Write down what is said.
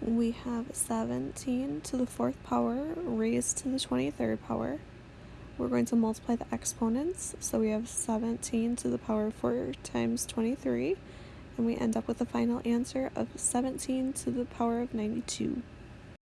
we have 17 to the fourth power raised to the 23rd power. We're going to multiply the exponents, so we have 17 to the power 4 times 23, and we end up with a final answer of 17 to the power of 92.